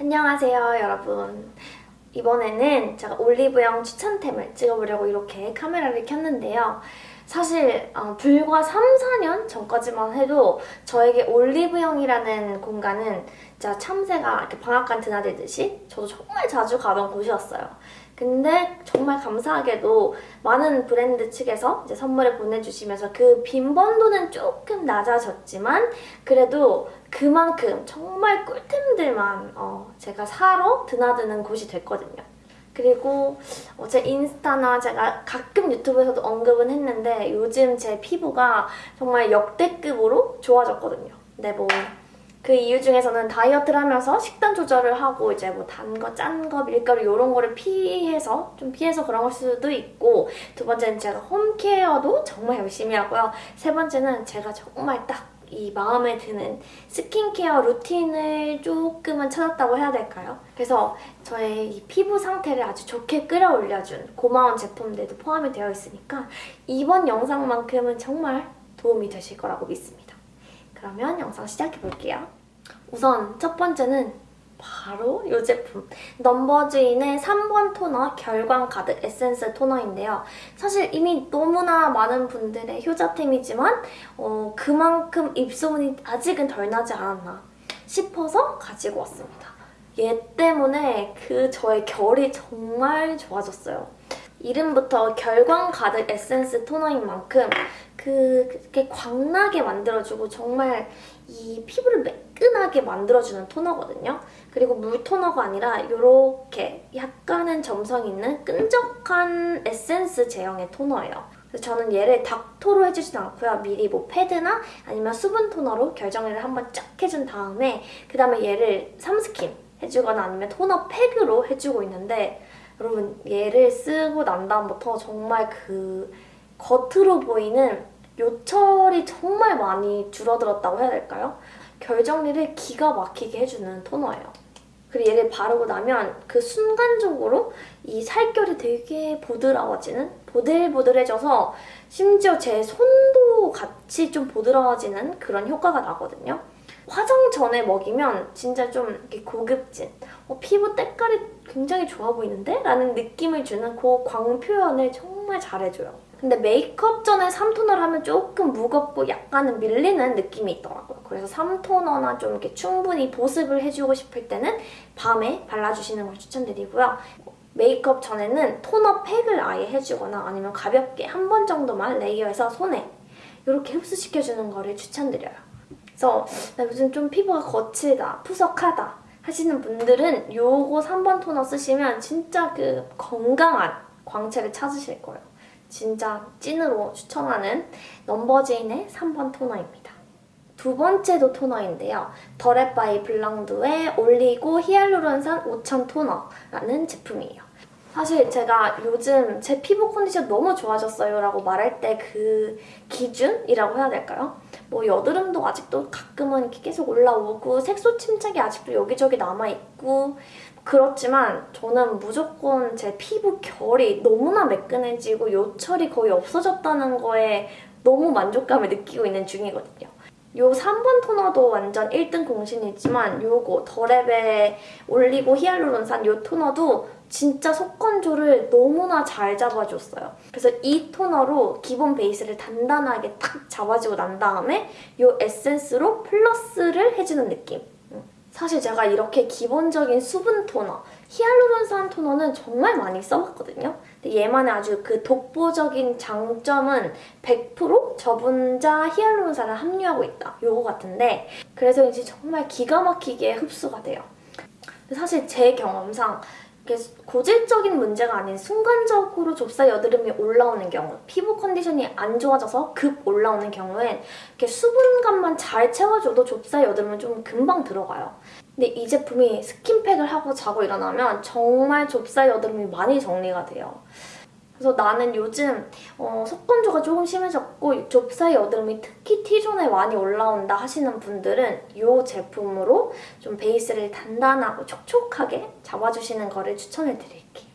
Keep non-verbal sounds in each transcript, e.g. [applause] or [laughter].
안녕하세요 여러분. 이번에는 제가 올리브영 추천템을 찍어보려고 이렇게 카메라를 켰는데요. 사실 어, 불과 3, 4년 전까지만 해도 저에게 올리브영이라는 공간은 진짜 참새가 이렇게 방앗간 드나들듯이 저도 정말 자주 가던 곳이었어요 근데 정말 감사하게도 많은 브랜드 측에서 이제 선물을 보내주시면서 그 빈번도는 조금 낮아졌지만 그래도 그만큼 정말 꿀템들만 어 제가 사러 드나드는 곳이 됐거든요. 그리고 제 인스타나 제가 가끔 유튜브에서도 언급은 했는데 요즘 제 피부가 정말 역대급으로 좋아졌거든요. 근데 뭐 그 이유 중에서는 다이어트를 하면서 식단 조절을 하고 이제 뭐 단 거, 짠 거, 밀가루 이런 거를 피해서 좀 피해서 그런 걸 수도 있고 두 번째는 제가 홈케어도 정말 열심히 하고요. 세 번째는 제가 정말 딱 이 마음에 드는 스킨케어 루틴을 조금은 찾았다고 해야 될까요? 그래서 저의 이 피부 상태를 아주 좋게 끌어올려준 고마운 제품들도 포함이 되어 있으니까 이번 영상만큼은 정말 도움이 되실 거라고 믿습니다. 그러면 영상 시작해볼게요. 우선 첫 번째는 바로 이 제품 넘버주인의 3번 토너 결광 가득 에센스 토너인데요. 사실 이미 너무나 많은 분들의 효자템이지만 어, 그만큼 입소문이 아직은 덜 나지 않았나 싶어서 가지고 왔습니다. 얘 때문에 그 저의 결이 정말 좋아졌어요. 이름부터 결광 가득 에센스 토너인 만큼 그, 그게 광나게 만들어주고 정말 이 피부를 매끈하게 만들어주는 토너거든요. 그리고 물 토너가 아니라 이렇게 약간은 점성 있는 끈적한 에센스 제형의 토너예요. 그래서 저는 얘를 닥토로 해주진 않고요. 미리 뭐 패드나 아니면 수분 토너로 결정리를 한번 쫙 해준 다음에 그 다음에 얘를 삼스킨 해주거나 아니면 토너 팩으로 해주고 있는데 여러분 얘를 쓰고 난 다음부터 정말 그 겉으로 보이는 요철이 정말 많이 줄어들었다고 해야 될까요? 결 정리를 기가 막히게 해주는 토너예요. 그리고 얘를 바르고 나면 그 순간적으로 이 살결이 되게 보드라워지는 보들보들해져서 심지어 제 손도 같이 좀 보드라워지는 그런 효과가 나거든요. 화장 전에 먹이면 진짜 좀 고급진 어, 피부 때깔이 굉장히 좋아 보이는데? 라는 느낌을 주는 그 광 표현을 정말 잘해줘요. 근데 메이크업 전에 3토너를 하면 조금 무겁고 약간은 밀리는 느낌이 있더라고요. 그래서 3토너나 좀 이렇게 충분히 보습을 해주고 싶을 때는 밤에 발라주시는 걸 추천드리고요. 메이크업 전에는 토너 팩을 아예 해주거나 아니면 가볍게 한 번 정도만 레이어해서 손에 이렇게 흡수시켜주는 거를 추천드려요. 그래서 나 요즘 좀 피부가 거칠다, 푸석하다 하시는 분들은 요거 3번 토너 쓰시면 진짜 그 건강한 광채를 찾으실 거예요. 진짜 찐으로 추천하는 넘버즈인의 3번 토너입니다. 두 번째도 토너인데요. 더랩바이블랑두의 올리고 히알루론산 5000 토너라는 제품이에요. 사실 제가 요즘 제 피부 컨디션 너무 좋아졌어요 라고 말할 때 그 기준이라고 해야 될까요? 뭐 여드름도 아직도 가끔은 이렇게 계속 올라오고 색소 침착이 아직도 여기저기 남아있고 그렇지만 저는 무조건 제 피부 결이 너무나 매끈해지고 요철이 거의 없어졌다는 거에 너무 만족감을 느끼고 있는 중이거든요. 요 3번 토너도 완전 1등 공신이지만 요거 더랩에 올리고 히알루론산 요 토너도 진짜 속건조를 너무나 잘 잡아줬어요. 그래서 이 토너로 기본 베이스를 단단하게 탁 잡아주고 난 다음에 이 에센스로 플러스를 해주는 느낌. 사실 제가 이렇게 기본적인 수분 토너, 히알루론산 토너는 정말 많이 써봤거든요. 근데 얘만의 아주 그 독보적인 장점은 100% 저분자 히알루론산을 함유하고 있다. 요거 같은데 그래서 이제 정말 기가 막히게 흡수가 돼요. 사실 제 경험상 고질적인 문제가 아닌 순간적으로 좁쌀 여드름이 올라오는 경우 피부 컨디션이 안 좋아져서 급 올라오는 경우엔 이렇게 수분감만 잘 채워줘도 좁쌀 여드름은 좀 금방 들어가요. 근데 이 제품이 스킨팩을 하고 자고 일어나면 정말 좁쌀 여드름이 많이 정리가 돼요. 그래서 나는 요즘 어, 속건조가 조금 심해졌고 좁쌀 여드름이 특히 T존에 많이 올라온다 하시는 분들은 이 제품으로 좀 베이스를 단단하고 촉촉하게 잡아주시는 거를 추천해드릴게요.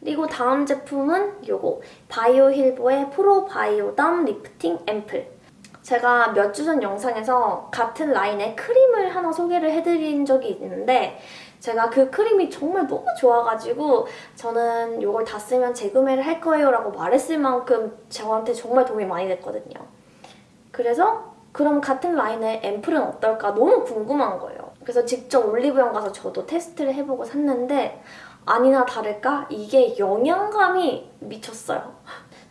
그리고 다음 제품은 이거 바이오힐보의 프로바이오덤 리프팅 앰플 제가 몇 주 전 영상에서 같은 라인의 크림을 하나 소개를 해드린 적이 있는데 제가 그 크림이 정말 너무 좋아가지고 저는 이걸 다 쓰면 재구매를 할 거예요 라고 말했을 만큼 저한테 정말 도움이 많이 됐거든요. 그래서 그럼 같은 라인의 앰플은 어떨까 너무 궁금한 거예요. 그래서 직접 올리브영 가서 저도 테스트를 해보고 샀는데 아니나 다를까 이게 영양감이 미쳤어요.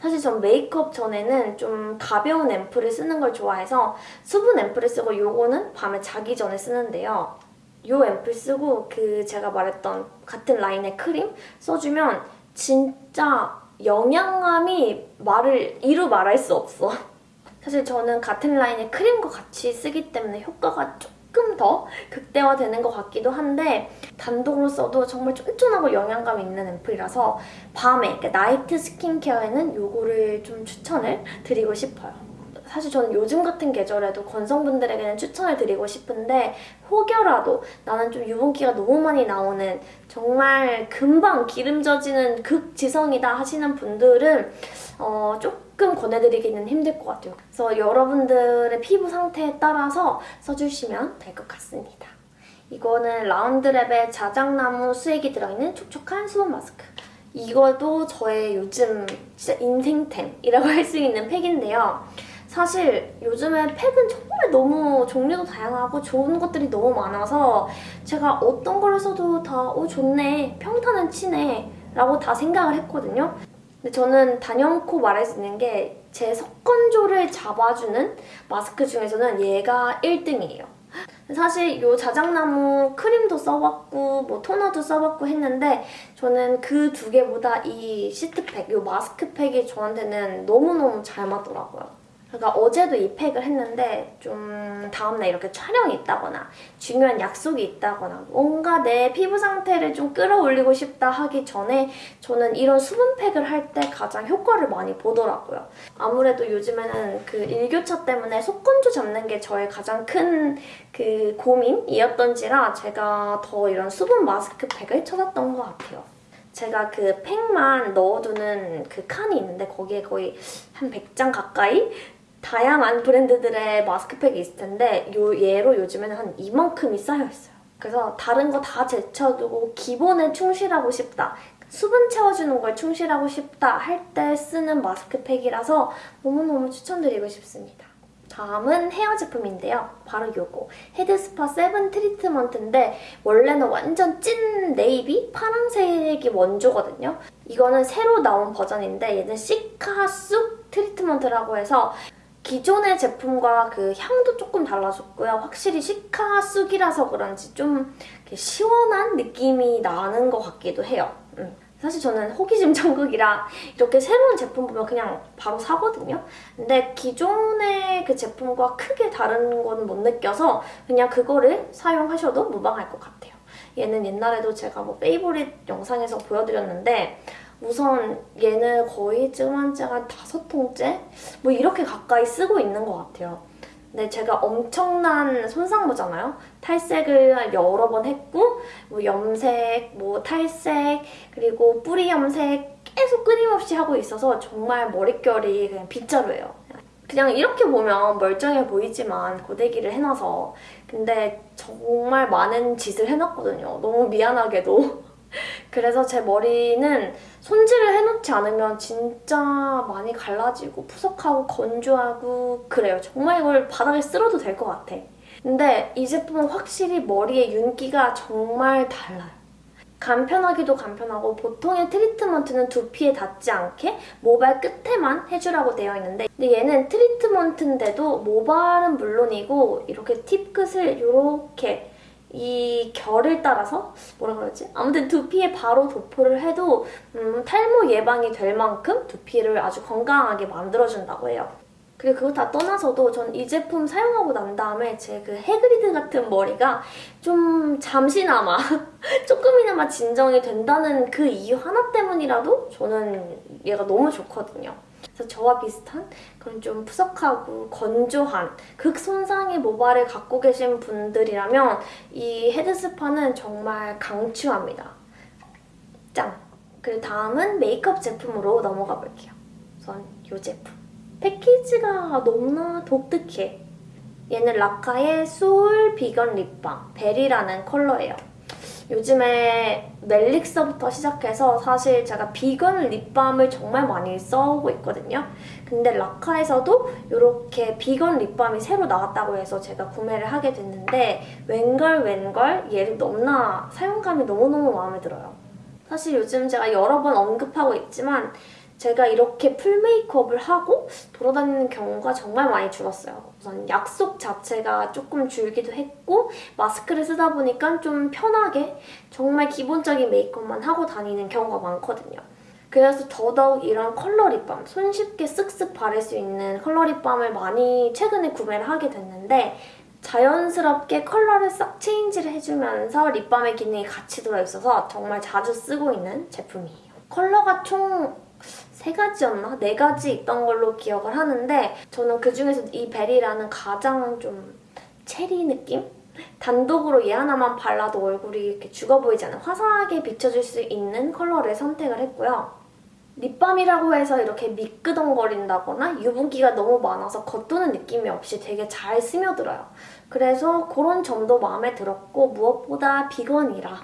사실 전 메이크업 전에는 좀 가벼운 앰플을 쓰는 걸 좋아해서 수분 앰플을 쓰고 요거는 밤에 자기 전에 쓰는데요. 요 앰플 쓰고 그 제가 말했던 같은 라인의 크림 써주면 진짜 영양감이 말을 이루 말할 수 없어. [laughs] 사실 저는 같은 라인의 크림과 같이 쓰기 때문에 효과가 조금 더 극대화되는 것 같기도 한데 단독으로 써도 정말 쫀쫀하고 영양감 있는 앰플이라서 밤에 그러니까 나이트 스킨케어에는 요거를 좀 추천을 드리고 싶어요. 사실 저는 요즘 같은 계절에도 건성분들에게는 추천을 드리고 싶은데 혹여라도 나는 좀 유분기가 너무 많이 나오는 정말 금방 기름 져지는 극지성이다 하시는 분들은 어, 조금 권해드리기는 힘들 것 같아요. 그래서 여러분들의 피부 상태에 따라서 써주시면 될 것 같습니다. 이거는 라운드랩의 자작나무 수액이 들어있는 촉촉한 수분 마스크. 이것도 저의 요즘 진짜 인생템이라고 할 수 있는 팩인데요. 사실 요즘에 팩은 정말 너무 종류도 다양하고 좋은 것들이 너무 많아서 제가 어떤 걸 써도 다 어, 좋네, 평탄은 치네 라고 다 생각을 했거든요. 근데 저는 단연코 말할 수 있는 게 제 석건조를 잡아주는 마스크 중에서는 얘가 1등이에요. 사실 이 자작나무 크림도 써봤고 뭐 토너도 써봤고 했는데 저는 그 두 개보다 이 시트팩, 이 마스크팩이 저한테는 너무너무 잘 맞더라고요. 그러니까 어제도 이 팩을 했는데 좀 다음날 이렇게 촬영이 있다거나 중요한 약속이 있다거나 뭔가 내 피부 상태를 좀 끌어올리고 싶다 하기 전에 저는 이런 수분팩을 할 때 가장 효과를 많이 보더라고요. 아무래도 요즘에는 그 일교차 때문에 속건조 잡는 게 저의 가장 큰 그 고민이었던지라 제가 더 이런 수분 마스크팩을 찾았던 것 같아요. 제가 그 팩만 넣어두는 그 칸이 있는데 거기에 거의 한 100장 가까이 다양한 브랜드들의 마스크팩이 있을 텐데 요 얘로 요즘에는 한 이만큼이 쌓여있어요. 그래서 다른 거 다 제쳐두고 기본에 충실하고 싶다. 수분 채워주는 걸 충실하고 싶다 할 때 쓰는 마스크팩이라서 너무너무 추천드리고 싶습니다. 다음은 헤어 제품인데요. 바로 요거 헤드스파 세븐 트리트먼트인데 원래는 완전 찐 네이비 파란색이 원조거든요. 이거는 새로 나온 버전인데 얘는 시카 쑥 트리트먼트라고 해서 기존의 제품과 그 향도 조금 달라졌고요. 확실히 시카 쑥이라서 그런지 좀 시원한 느낌이 나는 것 같기도 해요. 음. 사실 저는 호기심 [laughs] 천국이라 이렇게 새로운 제품 보면 그냥 바로 사거든요. 근데 기존의 그 제품과 크게 다른 건 못 느껴서 그냥 그거를 사용하셔도 무방할 것 같아요. 얘는 옛날에도 제가 뭐 페이보릿 영상에서 보여드렸는데 우선 얘는 거의 지금 한 지가 한 다섯 통째? 뭐 이렇게 가까이 쓰고 있는 것 같아요. 근데 제가 엄청난 손상모잖아요. 탈색을 여러 번 했고 뭐 염색, 뭐 탈색, 그리고 뿌리 염색 계속 끊임없이 하고 있어서 정말 머릿결이 그냥 빗자루예요. 그냥 이렇게 보면 멀쩡해 보이지만 고데기를 해놔서 근데 정말 많은 짓을 해놨거든요. 너무 미안하게도. [laughs] 그래서 제 머리는 손질을 해놓지 않으면 진짜 많이 갈라지고 푸석하고 건조하고 그래요. 정말 이걸 바닥에 쓸어도 될 것 같아. 근데 이 제품은 확실히 머리의 윤기가 정말 달라요. 간편하기도 간편하고 보통의 트리트먼트는 두피에 닿지 않게 모발 끝에만 해주라고 되어 있는데 근데 얘는 트리트먼트인데도 모발은 물론이고 이렇게 팁 끝을 이렇게 이 결을 따라서 뭐라 그러지? 아무튼 두피에 바로 도포를 해도 음, 탈모 예방이 될 만큼 두피를 아주 건강하게 만들어준다고 해요. 그리고 그거 다 떠나서도 전 이 제품 사용하고 난 다음에 제 그 해그리드 같은 머리가 좀 잠시나마 [laughs] 조금이나마 진정이 된다는 그 이유 하나 때문이라도 저는 얘가 너무 좋거든요. 그래서 저와 비슷한 그런 좀 푸석하고 건조한 극손상의 모발을 갖고 계신 분들이라면 이 헤드스파는 정말 강추합니다. 짱! 그리고 다음은 메이크업 제품으로 넘어가 볼게요. 우선 이 제품. 패키지가 너무나 독특해. 얘는 라카의 소울 비건 립밤 베리라는 컬러예요. 요즘에 멜릭서부터 시작해서 사실 제가 비건 립밤을 정말 많이 써오고 있거든요. 근데 라카에서도 이렇게 비건 립밤이 새로 나왔다고 해서 제가 구매를 하게 됐는데 웬걸 웬걸 얘를 너무나 사용감이 너무너무 마음에 들어요. 사실 요즘 제가 여러 번 언급하고 있지만 제가 이렇게 full 메이크업을 하고 돌아다니는 경우가 정말 많이 줄었어요. 우선 약속 자체가 조금 줄기도 했고 마스크를 쓰다 보니까 좀 편하게 정말 기본적인 메이크업만 하고 다니는 경우가 많거든요. 그래서 더더욱 이런 컬러 립밤, 손쉽게 쓱쓱 바를 수 있는 컬러 립밤을 많이 최근에 구매를 하게 됐는데 자연스럽게 컬러를 싹 change를 해주면서 립밤의 기능이 같이 들어있어서 정말 자주 쓰고 있는 제품이에요. 컬러가 총 세 가지였나? 네 가지 있던 걸로 기억을 하는데 저는 그중에서 이 베리라는 가장 좀 체리 느낌? 단독으로 얘 하나만 발라도 얼굴이 이렇게 죽어 보이지 않은 화사하게 비춰줄 수 있는 컬러를 선택을 했고요. 립밤이라고 해서 이렇게 미끄덩거린다거나 유분기가 너무 많아서 겉도는 느낌이 없이 되게 잘 스며들어요. 그래서 그런 점도 마음에 들었고 무엇보다 비건이라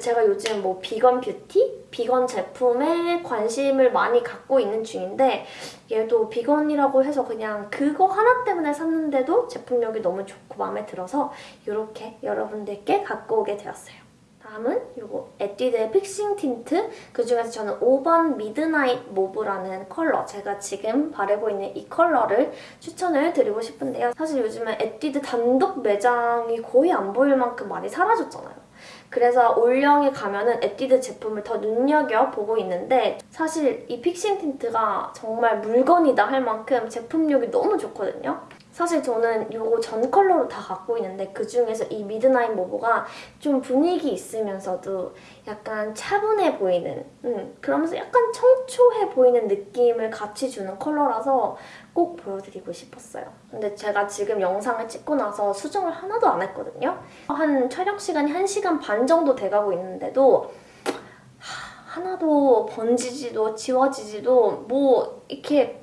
제가 요즘 뭐 비건 뷰티, 비건 제품에 관심을 많이 갖고 있는 중인데 얘도 비건이라고 해서 그냥 그거 하나 때문에 샀는데도 제품력이 너무 좋고 마음에 들어서 이렇게 여러분들께 갖고 오게 되었어요. 다음은 이거 에뛰드의 Fixing Tint 그중에서 저는 5번 Midnight Mauve라는 컬러 제가 지금 바르고 있는 이 컬러를 추천을 드리고 싶은데요. 사실 요즘에 에뛰드 단독 매장이 거의 안 보일 만큼 많이 사라졌잖아요. 그래서 올영에 가면은 에뛰드 제품을 더 눈여겨보고 있는데 사실 이 Fixing Tint가 정말 물건이다 할 만큼 제품력이 너무 좋거든요. 사실 저는 이거 전 컬러로 다 갖고 있는데 그중에서 이 Midnight Mauve가 좀 분위기 있으면서도 약간 차분해 보이는 음, 그러면서 약간 청초해 보이는 느낌을 같이 주는 컬러라서 꼭 보여드리고 싶었어요. 근데 제가 지금 영상을 찍고 나서 수정을 하나도 안 했거든요. 한 촬영 시간이 1시간 반 정도 돼가고 있는데도 하나도 번지지도 지워지지도 뭐 이렇게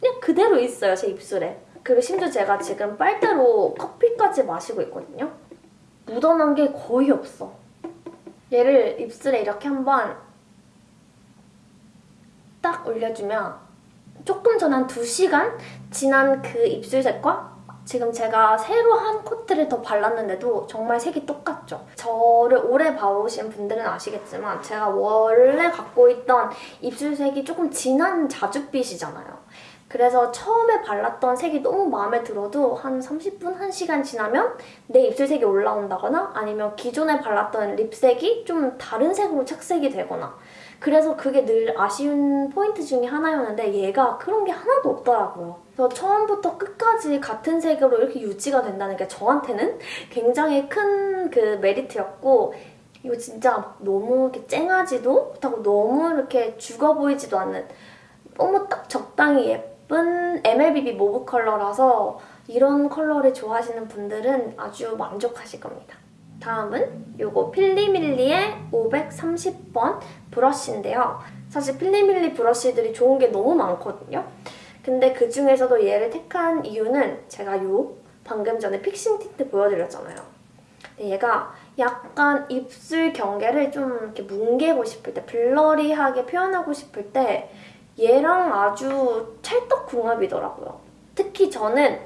그냥 그대로 있어요, 제 입술에. 그리고 심지어 제가 지금 빨대로 커피까지 마시고 있거든요. 묻어난 게 거의 없어. 얘를 입술에 이렇게 한번 딱 올려주면 조금 전 한 2시간 지난 그 입술색과 지금 제가 새로 한 코트를 더 발랐는데도 정말 색이 똑같죠? 저를 오래 봐오신 분들은 아시겠지만 제가 원래 갖고 있던 입술색이 조금 진한 자줏빛이잖아요. 그래서 처음에 발랐던 색이 너무 마음에 들어도 한 30분, 1시간 지나면 내 입술색이 올라온다거나 아니면 기존에 발랐던 립색이 좀 다른 색으로 착색이 되거나 그래서 그게 늘 아쉬운 포인트 중에 하나였는데 얘가 그런 게 하나도 없더라고요. 그래서 처음부터 끝까지 같은 색으로 이렇게 유지가 된다는 게 저한테는 굉장히 큰 그 메리트였고 이거 진짜 너무 이렇게 쨍하지도 못하고 너무 이렇게 죽어 보이지도 않는 너무 딱 적당히 예쁜 예쁜 MLBB mauve 컬러라서 이런 컬러를 좋아하시는 분들은 아주 만족하실 겁니다. 다음은 이거 필리밀리의 530번 브러쉬인데요. 사실 필리밀리 브러쉬들이 좋은 게 너무 많거든요. 근데 그 중에서도 얘를 택한 이유는 제가 이 방금 전에 Fixing Tint 보여드렸잖아요. 얘가 약간 입술 경계를 좀 이렇게 뭉개고 싶을 때, blurry하게 표현하고 싶을 때 얘랑 아주 찰떡궁합이더라고요. 특히 저는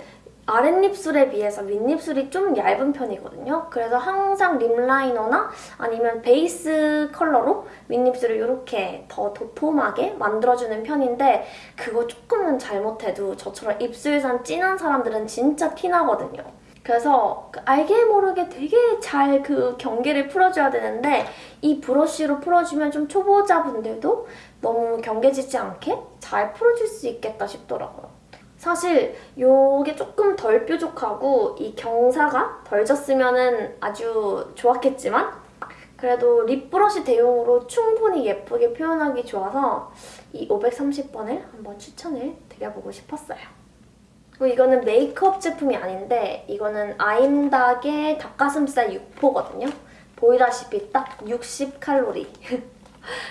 아랫입술에 비해서 윗입술이 좀 얇은 편이거든요. 그래서 항상 lip liner나 아니면 베이스 컬러로 윗입술을 이렇게 더 도톰하게 만들어주는 편인데 그거 조금만 잘못해도 저처럼 입술산 진한 사람들은 진짜 티나거든요. 그래서 그 알게 모르게 되게 잘 그 경계를 풀어줘야 되는데 이 브러쉬로 풀어주면 좀 초보자분들도 너무 경계지지 않게 잘 풀어줄 수 있겠다 싶더라고요. 사실 이게 조금 덜 뾰족하고 이 경사가 덜 졌으면 아주 좋았겠지만 그래도 립 브러쉬 대용으로 충분히 예쁘게 표현하기 좋아서 이 530번을 한번 추천을 드려보고 싶었어요. 그리고 이거는 메이크업 제품이 아닌데 이거는 아임닭의 닭가슴살 육포거든요. 보이다시피 딱 60칼로리. [laughs]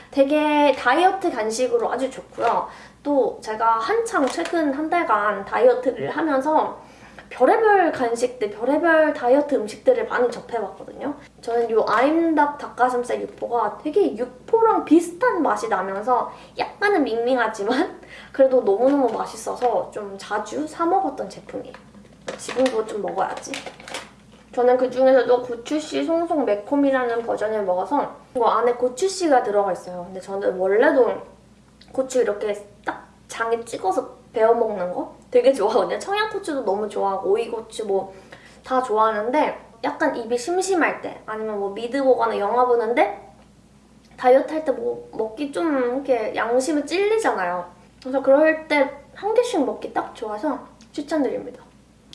되게 다이어트 간식으로 아주 좋고요. 또 제가 한창 최근 한 달간 다이어트를 하면서 별의별 간식들, 별의별 다이어트 음식들을 많이 접해봤거든요. 저는 이 아임닭 닭가슴살 육포가 되게 육포랑 비슷한 맛이 나면서 약간은 밍밍하지만 [laughs] 그래도 너무너무 맛있어서 좀 자주 사 먹었던 제품이에요. 지금도 좀 먹어야지. 저는 그 중에서도 고추씨 송송 매콤이라는 버전을 먹어서 이거 안에 고추씨가 들어가 있어요. 근데 저는 원래도 고추 이렇게 딱 장에 찍어서 베어 먹는 거 되게 좋아하거든요. 청양고추도 너무 좋아하고 오이고추 뭐 다 좋아하는데 약간 입이 심심할 때 아니면 뭐 미드 보거나 영화 보는데 다이어트 할 때 뭐 먹기 좀 이렇게 양심이 찔리잖아요. 그래서 그럴 때 한 개씩 먹기 딱 좋아서 추천드립니다.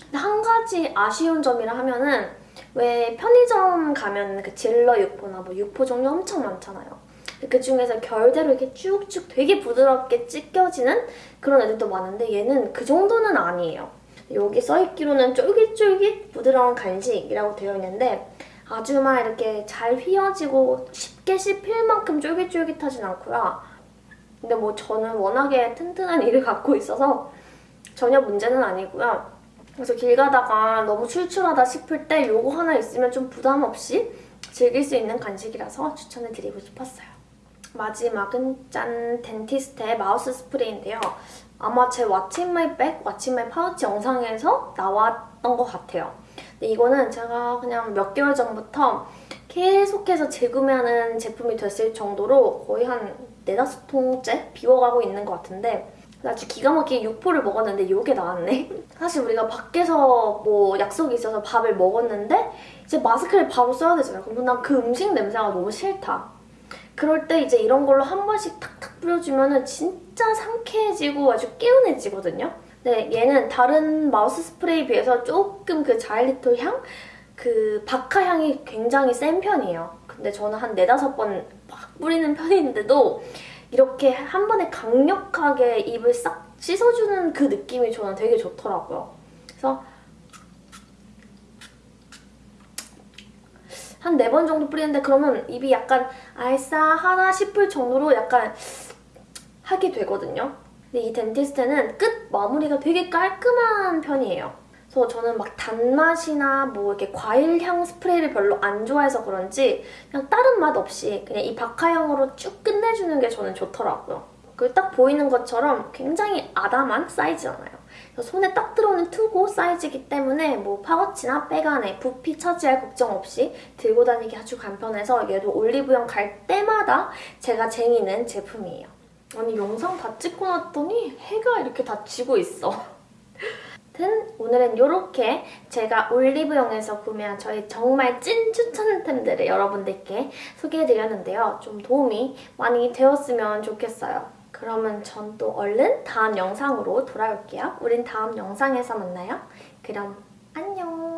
근데 한 가지 아쉬운 점이라 하면은 왜 편의점 가면 그 질러 육포나 뭐 육포 종류 엄청 많잖아요. 그 중에서 결대로 이렇게 쭉쭉 되게 부드럽게 찢겨지는 그런 애들도 많은데 얘는 그 정도는 아니에요. 여기 써있기로는 쫄깃쫄깃 부드러운 간식이라고 되어 있는데 아주 막 이렇게 잘 휘어지고 쉽게 씹힐 만큼 쫄깃쫄깃하진 않고요. 근데 뭐 저는 워낙에 튼튼한 이를 갖고 있어서 전혀 문제는 아니고요. 그래서 길 가다가 너무 출출하다 싶을 때 이거 하나 있으면 좀 부담 없이 즐길 수 있는 간식이라서 추천을 드리고 싶었어요. 마지막은 짠! 덴티스트의 마우스 스프레이인데요. 아마 제 What's in my pouch 영상에서 나왔던 것 같아요. 근데 이거는 제가 그냥 몇 개월 전부터 계속해서 재구매하는 제품이 됐을 정도로 거의 한 네다섯 통째 비워가고 있는 것 같은데 아주 기가 막히게 육포를 먹었는데 이게 나왔네. [laughs] 사실 우리가 밖에서 뭐 약속이 있어서 밥을 먹었는데 이제 마스크를 바로 써야 되잖아요. 그럼 난 그 음식 냄새가 너무 싫다. 그럴 때 이제 이런 걸로 한 번씩 탁탁 뿌려주면 진짜 상쾌해지고 아주 개운해지거든요. 네, 얘는 다른 마우스 스프레이에 비해서 조금 그 자일리톨 향? 그 바카 향이 굉장히 센 편이에요. 근데 저는 한 네다섯 번 막 뿌리는 편인데도 이렇게 한 번에 강력하게 입을 싹 씻어주는 그 느낌이 저는 되게 좋더라고요. 그래서 한 네 번 정도 뿌리는데 그러면 입이 약간 알싸하다 싶을 정도로 약간 하게 되거든요. 근데 이 덴티스트는 끝 마무리가 되게 깔끔한 편이에요. 그래서 저는 막 단맛이나 뭐 이렇게 과일향 스프레이를 별로 안 좋아해서 그런지 그냥 다른 맛 없이 그냥 이 바카향으로 쭉 끝내주는 게 저는 좋더라고요. 그리고 딱 보이는 것처럼 굉장히 아담한 사이즈잖아요. 손에 딱 들어오는 투고 사이즈이기 때문에 뭐 파우치나 백 안에 부피 차지할 걱정 없이 들고 다니기 아주 간편해서 얘도 올리브영 갈 때마다 제가 쟁이는 제품이에요. 아니 영상 다 찍고 났더니 해가 이렇게 다 지고 있어. 오늘은 이렇게 제가 올리브영에서 구매한 저희 정말 찐 추천템들을 여러분들께 소개해드렸는데요. 좀 도움이 많이 되었으면 좋겠어요. 그러면 전 또 얼른 다음 영상으로 돌아올게요. 우린 다음 영상에서 만나요. 그럼 안녕!